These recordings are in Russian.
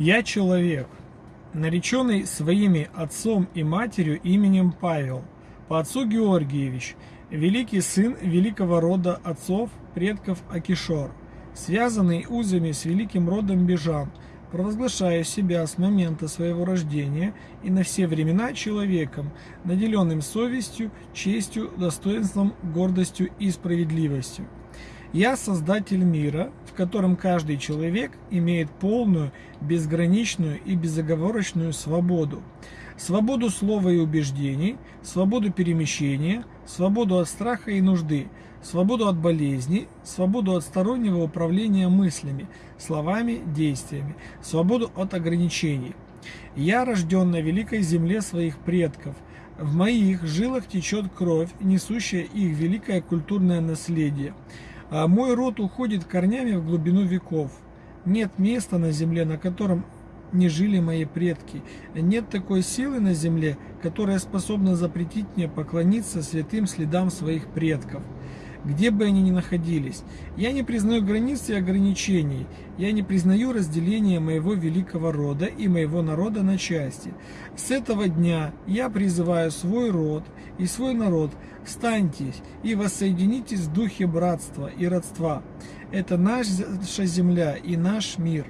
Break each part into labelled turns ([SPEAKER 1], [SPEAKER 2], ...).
[SPEAKER 1] Я человек, нареченный своими отцом и матерью именем Павел, по отцу Георгиевич, великий сын великого рода отцов, предков Акишор, связанный узами с великим родом Бежан, провозглашаю себя с момента своего рождения и на все времена человеком, наделенным совестью, честью, достоинством, гордостью и справедливостью. Я создатель мира, в котором каждый человек имеет полную, безграничную и безоговорочную свободу. Свободу слова и убеждений, свободу перемещения, свободу от страха и нужды, свободу от болезней, свободу от стороннего управления мыслями, словами, действиями, свободу от ограничений. Я рожден на великой земле своих предков. В моих жилах течет кровь, несущая их великое культурное наследие. А мой род уходит корнями в глубину веков. Нет места на земле, на котором не жили мои предки. Нет такой силы на земле, которая способна запретить мне поклониться святым следам своих предков где бы они ни находились. Я не признаю границ и ограничений. Я не признаю разделения моего великого рода и моего народа на части. С этого дня я призываю свой род и свой народ, встаньтесь и воссоединитесь в духе братства и родства. Это наша земля и наш мир.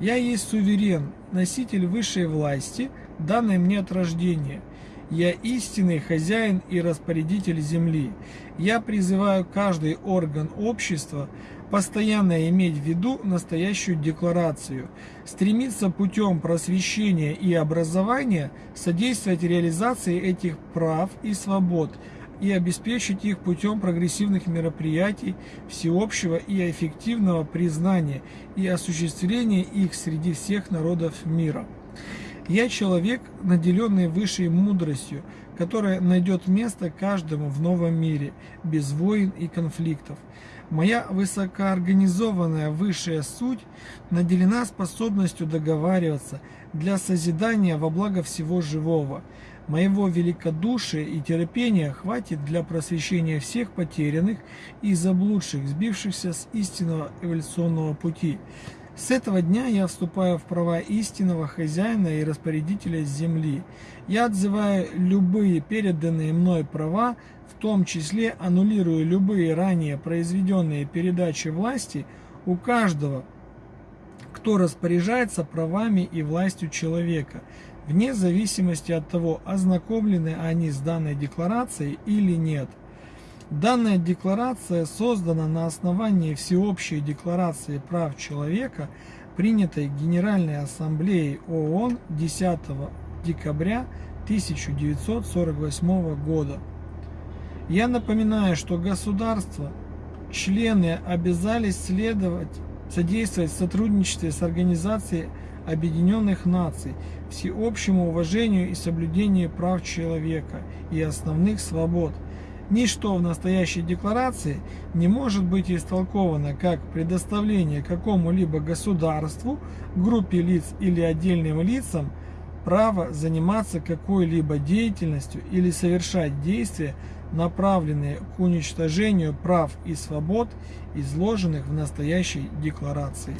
[SPEAKER 1] Я есть суверен, носитель высшей власти, данной мне от рождения. Я истинный хозяин и распорядитель земли. Я призываю каждый орган общества постоянно иметь в виду настоящую декларацию, стремиться путем просвещения и образования содействовать реализации этих прав и свобод и обеспечить их путем прогрессивных мероприятий всеобщего и эффективного признания и осуществления их среди всех народов мира. Я человек, наделенный высшей мудростью, которая найдет место каждому в новом мире, без войн и конфликтов. Моя высокоорганизованная высшая суть наделена способностью договариваться для созидания во благо всего живого. Моего великодушия и терпения хватит для просвещения всех потерянных и заблудших, сбившихся с истинного эволюционного пути. С этого дня я вступаю в права истинного хозяина и распорядителя земли. Я отзываю любые переданные мной права, в том числе аннулирую любые ранее произведенные передачи власти у каждого, кто распоряжается правами и властью человека, вне зависимости от того, ознакомлены они с данной декларацией или нет. Данная декларация создана на основании Всеобщей декларации прав человека, принятой Генеральной Ассамблеей ООН 10 декабря 1948 года. Я напоминаю, что государства, члены обязались следовать, содействовать в сотрудничестве с Организацией Объединенных Наций, всеобщему уважению и соблюдению прав человека и основных свобод – Ничто в настоящей декларации не может быть истолковано как предоставление какому-либо государству, группе лиц или отдельным лицам право заниматься какой-либо деятельностью или совершать действия, направленные к уничтожению прав и свобод, изложенных в настоящей декларации.